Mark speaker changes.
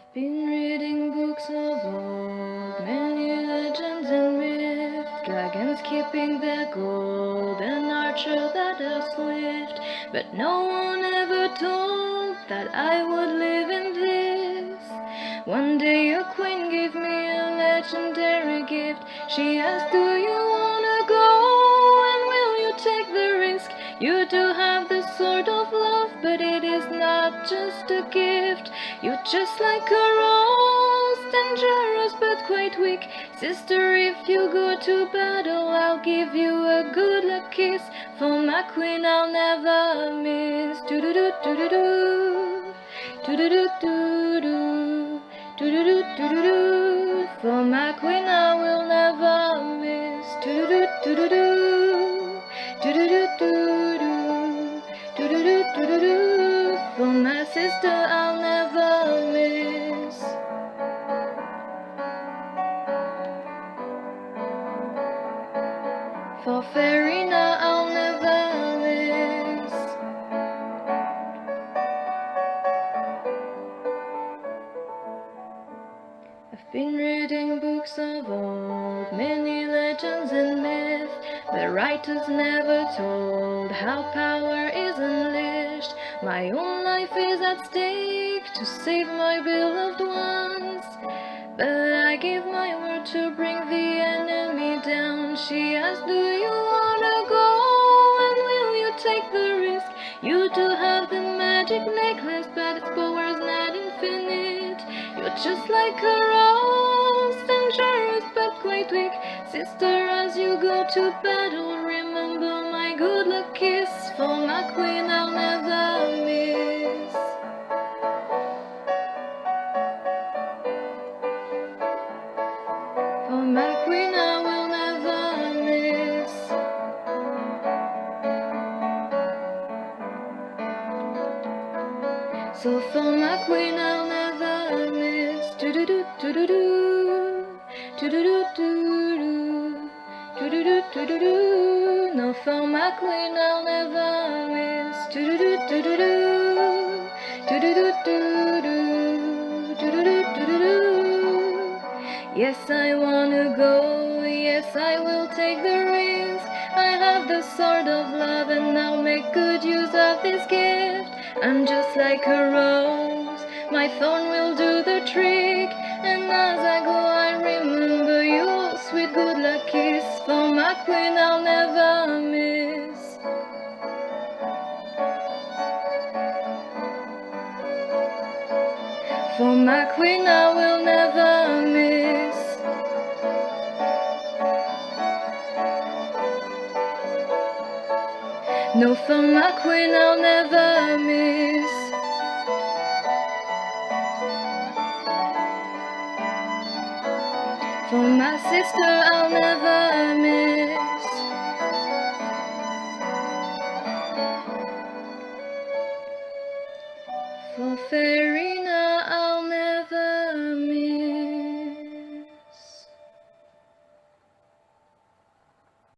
Speaker 1: I've been reading books of old, many legends and myths, dragons keeping their gold, and archer that are swift. But no one ever told that I would live in this. One day a queen gave me a legendary gift. She asked, but it is not just a gift. You're just like a rose, dangerous but quite weak. Sister, if you go to battle, I'll give you a good luck kiss. For my queen, I'll never miss. Do do do do do do. Do do do do do. Do do do do. For my queen, I'll never miss. I've been reading books of old, many legends and myths. The writers never told how power is unleashed. My own life is at stake to save my beloved ones. But I give my word to bring the enemy down. She asked, Do you wanna go? And will you take the risk? You do have the magic necklace, but its power is not infinite. You're just like a rose, dangerous but quite weak. Sister, as you go to battle, remember my good luck kiss. For my queen, I'll never So for my queen, I'll never miss. Do do do do do do. Do do do do do. Do do do do do. No, for my queen, I'll never miss. Do do do do do do. Do do do do do. Do do do do do do. Yes, I wanna go. Yes, I will take the risk. I have the sword of love, and I'll make good use of this gift. I'm just like a rose. My thorn will do the trick. And as I go, I remember your sweet good luck kiss. For my queen, I'll never miss. For my queen, I will never No, for my queen, I'll never miss. For my sister, I'll never miss.